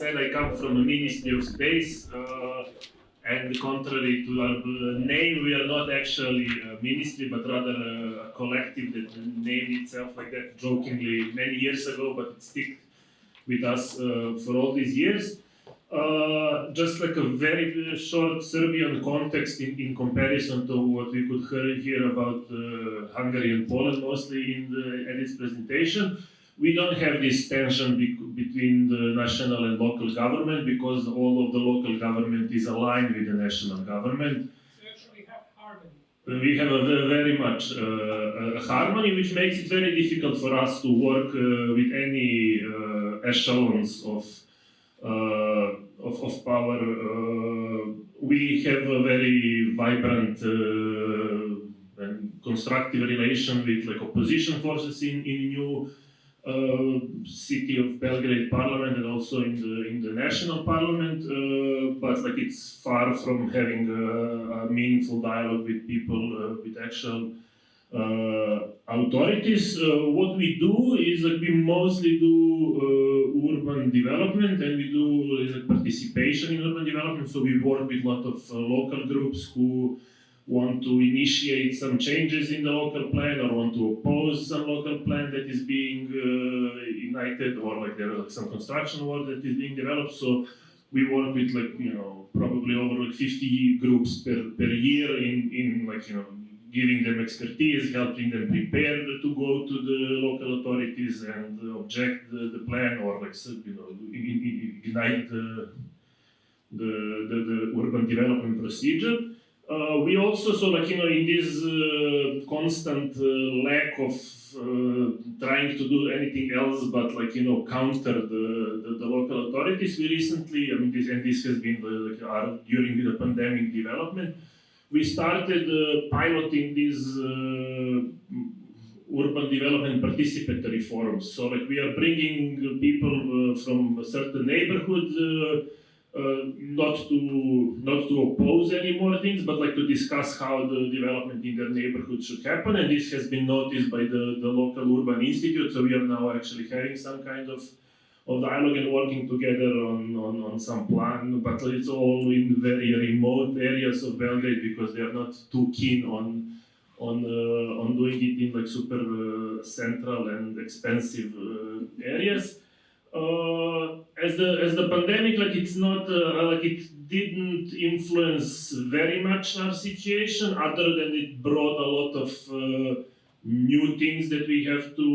said, I come from a Ministry of Space, uh, and contrary to our uh, name, we are not actually a ministry, but rather a, collective that named itself like that jokingly many years ago, but it stuck with us uh, for all these years. Uh, just like a very short Serbian context in, in comparison to what we could hear about uh, Hungary and Poland mostly in the Edith's presentation we don't have this tension be between the national and local government because all of the local government is aligned with the national government. So actually have harmony. We have a very much uh, a harmony, which makes it very difficult for us to work uh, with any uh, echelons of, uh, of, of power. Uh, we have a very vibrant uh, and constructive relation with like opposition forces in, in new city of Belgrade parliament and also in the in the national parliament, uh, but like it's far from having a, a meaningful dialogue with people uh, with actual uh, authorities. Uh, what we do is like we mostly do uh, urban development and we do participation in urban development. So we work with a lot of local groups who want to initiate some changes in the local plan or want to oppose some local plan that is being uh, united or like there like some construction work that is being developed. So we work with like, you know, probably over like 50 groups per, per year in, in like, you know, giving them expertise, helping them prepare to go to the local authorities and object the, the plan or like, you know, ignite the, the, the, the urban development procedure. Uh, we also saw like, you know, in this uh, constant uh, lack of uh, trying to do anything else but like, you know, counter the, the, the local authorities, we recently, I mean, this, and this has been like, our, during the pandemic development, we started uh, piloting these uh, urban development participatory forums. So like we are bringing people from a certain neighborhood uh, not to not to oppose any more things, but like to discuss how the development in their neighborhood should happen. And this has been noticed by the, the local urban institute. So we are now actually having some kind of of dialogue and working together on, on, on some plan, but it's all in very remote areas of Belgrade because they are not too keen on on uh, on doing it in like super uh, central and expensive uh, areas as the as the pandemic, like it's not uh, like it didn't influence very much our situation, other than it brought a lot of uh, new things that we have to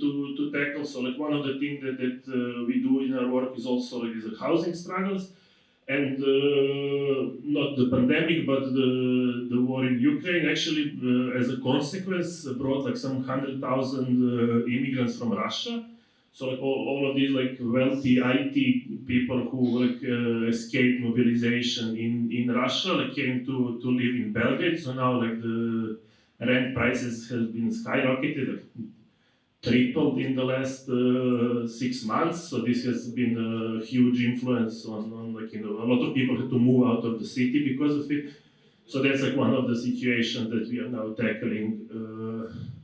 to to tackle. So like one of the things that that uh, we do in our work is also like the housing struggles. And uh, not the pandemic, but the, the war in Ukraine actually, uh, as a consequence, brought like some hundred thousand immigrants from Russia, so like all, all of these like wealthy IT people who like uh, escaped mobilization in, in Russia like came to, to live in Belgrade. So now like the rent prices has been skyrocketed, like, tripled in the last uh, six months. So this has been a huge influence on, on like you know a lot of people had to move out of the city because of it. So that's like one of the situations that we are now tackling. Uh,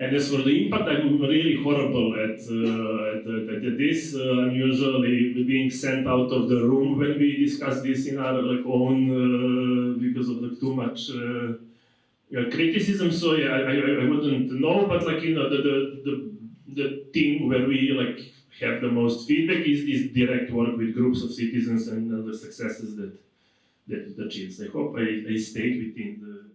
and as for the impact, I'm really horrible at, uh, at, at, this. Uh, I'm usually being sent out of the room when we discuss this in our like own uh, because of like too much uh, criticism. So yeah, I, I, I, wouldn't know, but like you know the the the, the thing where we like have the most feedback is is direct work with groups of citizens and the successes that that it achieves. I hope I, I stayed within the